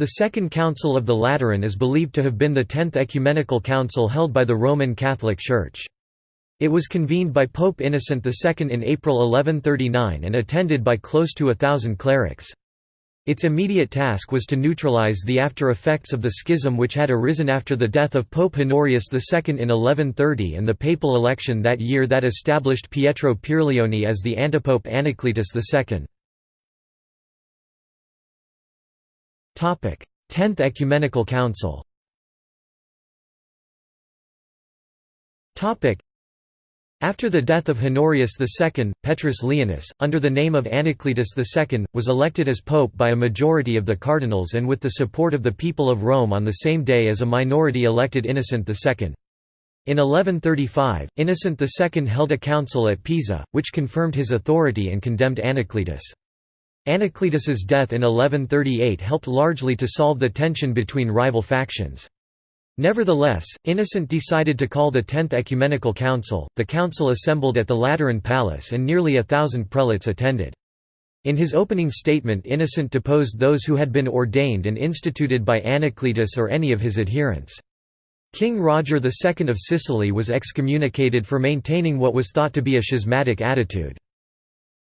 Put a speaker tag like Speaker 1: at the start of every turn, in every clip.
Speaker 1: The Second Council of the Lateran is believed to have been the tenth ecumenical council held by the Roman Catholic Church. It was convened by Pope Innocent II in April 1139 and attended by close to a thousand clerics. Its immediate task was to neutralize the after-effects of the schism which had arisen after the death of Pope Honorius II in 1130 and the papal election that year that established Pietro Pierleoni as the antipope Anacletus II. Tenth Ecumenical Council after the death of Honorius II, Petrus Leonis, under the name of Anacletus II, was elected as pope by a majority of the cardinals and with the support of the people of Rome on the same day as a minority elected Innocent II. In 1135, Innocent II held a council at Pisa, which confirmed his authority and condemned Anacletus. Anacletus's death in 1138 helped largely to solve the tension between rival factions. Nevertheless, Innocent decided to call the Tenth Ecumenical Council. The council assembled at the Lateran Palace and nearly a thousand prelates attended. In his opening statement Innocent deposed those who had been ordained and instituted by Anacletus or any of his adherents. King Roger II of Sicily was excommunicated for maintaining what was thought to be a schismatic attitude.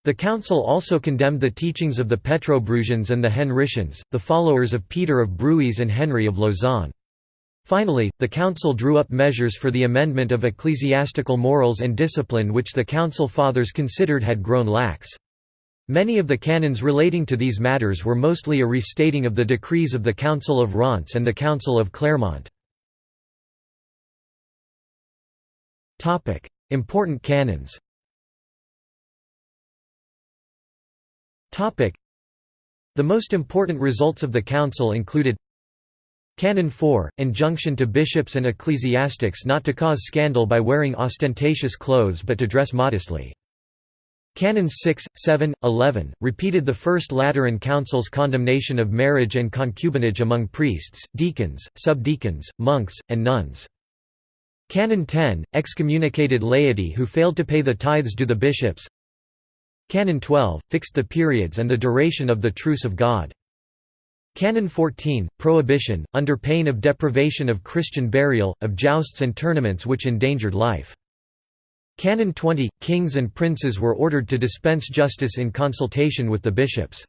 Speaker 1: The council also condemned the teachings of the Petrobrusians and the Henricians, the followers of Peter of Bruys and Henry of Lausanne. Finally, the Council drew up measures for the amendment of ecclesiastical morals and discipline which the Council Fathers considered had grown lax. Many of the canons relating to these matters were mostly a restating of the decrees of the Council of Reims and the Council of Clermont. Important canons The most important results of the Council included Canon 4, injunction to bishops and ecclesiastics not to cause scandal by wearing ostentatious clothes but to dress modestly. Canons 6, 7, 11, repeated the First Lateran Council's condemnation of marriage and concubinage among priests, deacons, subdeacons, monks, and nuns. Canon 10, excommunicated laity who failed to pay the tithes due the bishops. Canon 12, fixed the periods and the duration of the Truce of God. Canon 14, Prohibition, under pain of deprivation of Christian burial, of jousts and tournaments which endangered life. Canon 20, Kings and princes were ordered to dispense justice in consultation with the bishops.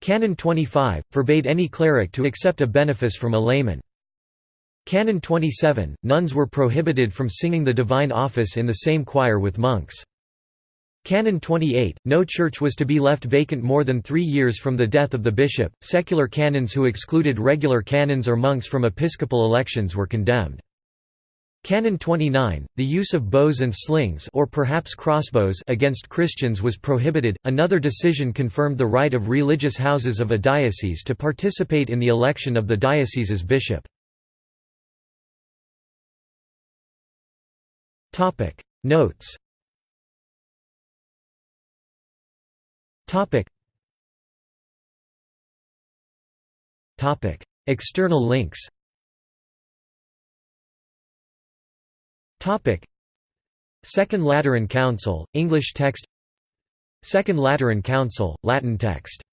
Speaker 1: Canon 25, forbade any cleric to accept a benefice from a layman. Canon 27, nuns were prohibited from singing the divine office in the same choir with monks. Canon 28, no church was to be left vacant more than three years from the death of the bishop. Secular canons who excluded regular canons or monks from episcopal elections were condemned. Canon 29, the use of bows and slings or perhaps crossbows against Christians was prohibited. Another decision confirmed the right of religious houses of a diocese to participate in the election of the diocese's bishop. Topic: Notes Topic. Topic. External links Topic. Second Lateran Council, English text Second Lateran Council, Latin text